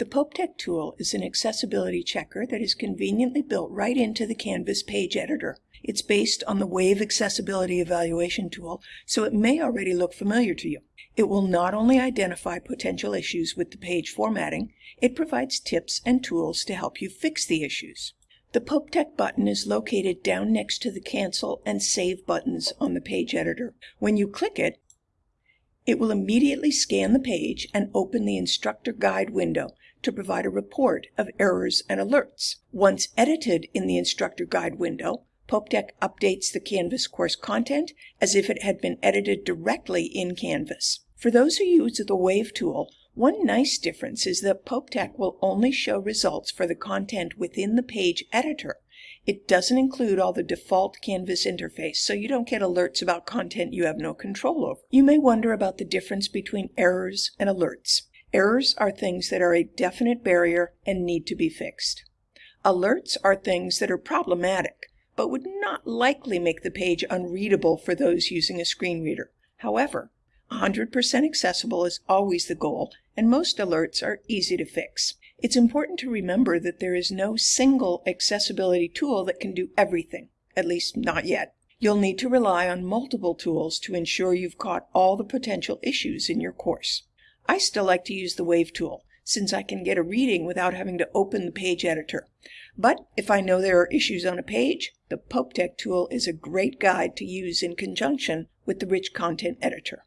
The PopeTech tool is an accessibility checker that is conveniently built right into the Canvas page editor. It's based on the Wave Accessibility Evaluation tool, so it may already look familiar to you. It will not only identify potential issues with the page formatting, it provides tips and tools to help you fix the issues. The PopeTech button is located down next to the Cancel and Save buttons on the page editor. When you click it, it will immediately scan the page and open the instructor guide window to provide a report of errors and alerts. Once edited in the instructor guide window, PopeTech updates the Canvas course content as if it had been edited directly in Canvas. For those who use the Wave tool, one nice difference is that PopeTech will only show results for the content within the page editor. It doesn't include all the default Canvas interface, so you don't get alerts about content you have no control over. You may wonder about the difference between errors and alerts. Errors are things that are a definite barrier and need to be fixed. Alerts are things that are problematic, but would not likely make the page unreadable for those using a screen reader. However, 100% accessible is always the goal, and most alerts are easy to fix. It's important to remember that there is no single accessibility tool that can do everything, at least not yet. You'll need to rely on multiple tools to ensure you've caught all the potential issues in your course. I still like to use the Wave tool, since I can get a reading without having to open the page editor. But if I know there are issues on a page, the PopeTech tool is a great guide to use in conjunction with the Rich Content Editor.